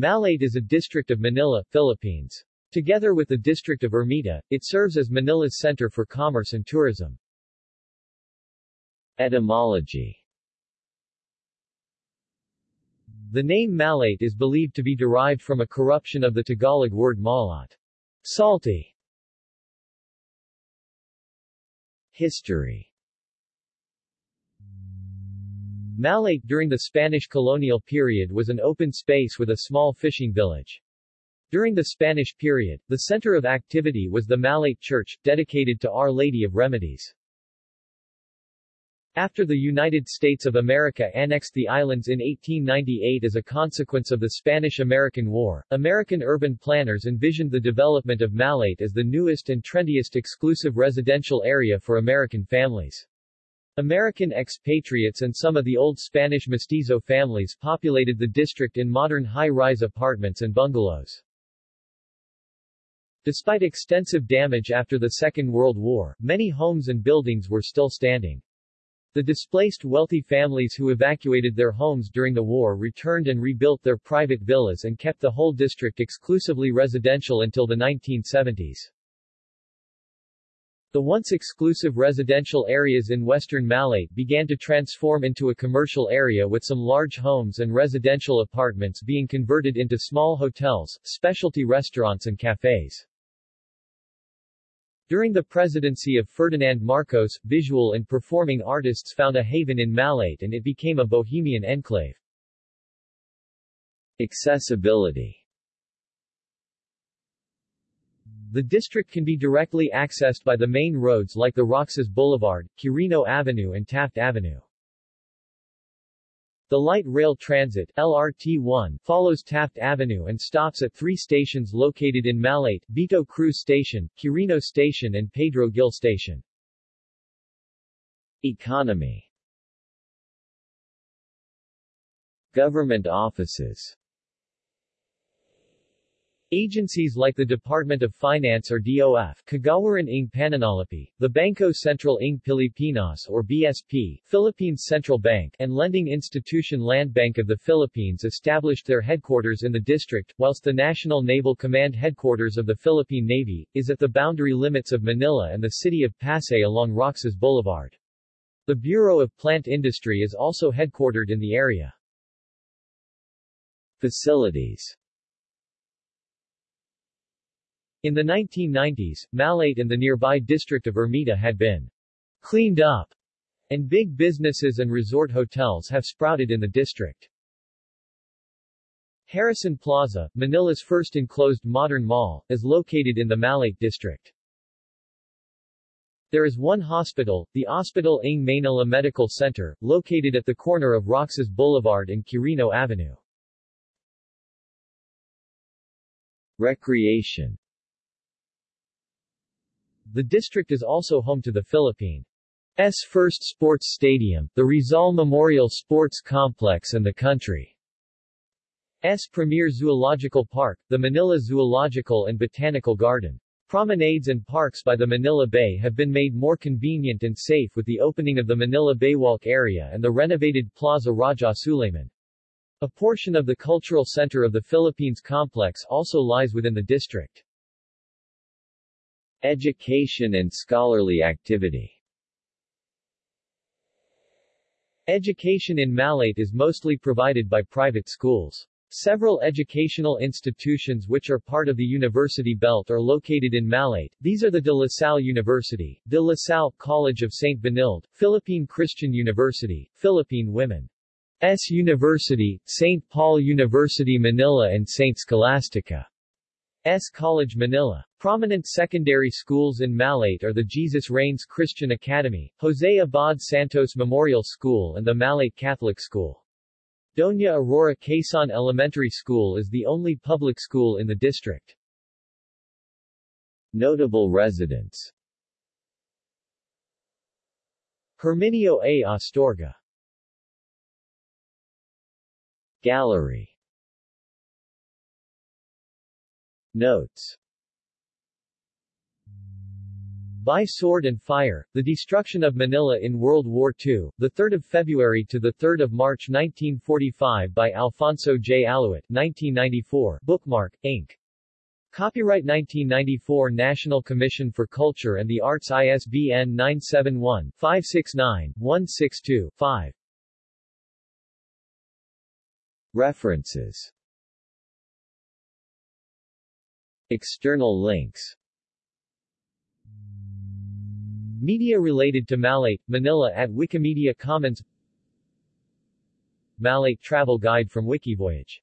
Malate is a district of Manila, Philippines. Together with the district of Ermita, it serves as Manila's center for commerce and tourism. Etymology The name Malate is believed to be derived from a corruption of the Tagalog word malat, salty. History Malate during the Spanish colonial period was an open space with a small fishing village. During the Spanish period, the center of activity was the Malate Church, dedicated to Our Lady of Remedies. After the United States of America annexed the islands in 1898 as a consequence of the Spanish-American War, American urban planners envisioned the development of Malate as the newest and trendiest exclusive residential area for American families. American expatriates and some of the old Spanish mestizo families populated the district in modern high-rise apartments and bungalows. Despite extensive damage after the Second World War, many homes and buildings were still standing. The displaced wealthy families who evacuated their homes during the war returned and rebuilt their private villas and kept the whole district exclusively residential until the 1970s. The once exclusive residential areas in western Malate began to transform into a commercial area with some large homes and residential apartments being converted into small hotels, specialty restaurants and cafes. During the presidency of Ferdinand Marcos, visual and performing artists found a haven in Malate and it became a bohemian enclave. Accessibility The district can be directly accessed by the main roads like the Roxas Boulevard, Quirino Avenue and Taft Avenue. The light rail transit LRT-1 follows Taft Avenue and stops at three stations located in Malate, Vito Cruz Station, Quirino Station and Pedro Gil Station. Economy Government offices Agencies like the Department of Finance or DOF, Kagawaran ng Pananalapi, the Bangko Sentral ng Pilipinas or BSP, Philippines Central Bank, and lending institution Land Bank of the Philippines established their headquarters in the district, whilst the National Naval Command headquarters of the Philippine Navy, is at the boundary limits of Manila and the city of Pasay along Roxas Boulevard. The Bureau of Plant Industry is also headquartered in the area. Facilities in the 1990s, Malate and the nearby district of Ermita had been cleaned up, and big businesses and resort hotels have sprouted in the district. Harrison Plaza, Manila's first enclosed modern mall, is located in the Malate district. There is one hospital, the Ospital ng Maynila Medical Center, located at the corner of Roxas Boulevard and Quirino Avenue. Recreation the district is also home to the Philippines' first sports stadium, the Rizal Memorial Sports Complex and the country's premier zoological park, the Manila Zoological and Botanical Garden. Promenades and parks by the Manila Bay have been made more convenient and safe with the opening of the Manila Baywalk area and the renovated Plaza Raja Sulaiman. A portion of the cultural center of the Philippines complex also lies within the district. Education and scholarly activity Education in Malate is mostly provided by private schools. Several educational institutions which are part of the university belt are located in Malate. These are the De La Salle University, De La Salle College of St. Benilde, Philippine Christian University, Philippine Women's University, St. Paul University Manila and St. Scholastica. S. College Manila. Prominent secondary schools in Malate are the Jesus Reigns Christian Academy, Jose Abad Santos Memorial School and the Malate Catholic School. Doña Aurora Quezon Elementary School is the only public school in the district. Notable residents Herminio A. Astorga Gallery Notes By Sword and Fire, The Destruction of Manila in World War II, 3 February to 3 March 1945 by Alfonso J. Aluit, 1994, Bookmark, Inc. Copyright 1994 National Commission for Culture and the Arts ISBN 971-569-162-5 References External links. Media related to Malate, Manila at Wikimedia Commons. Malate Travel Guide from Wikivoyage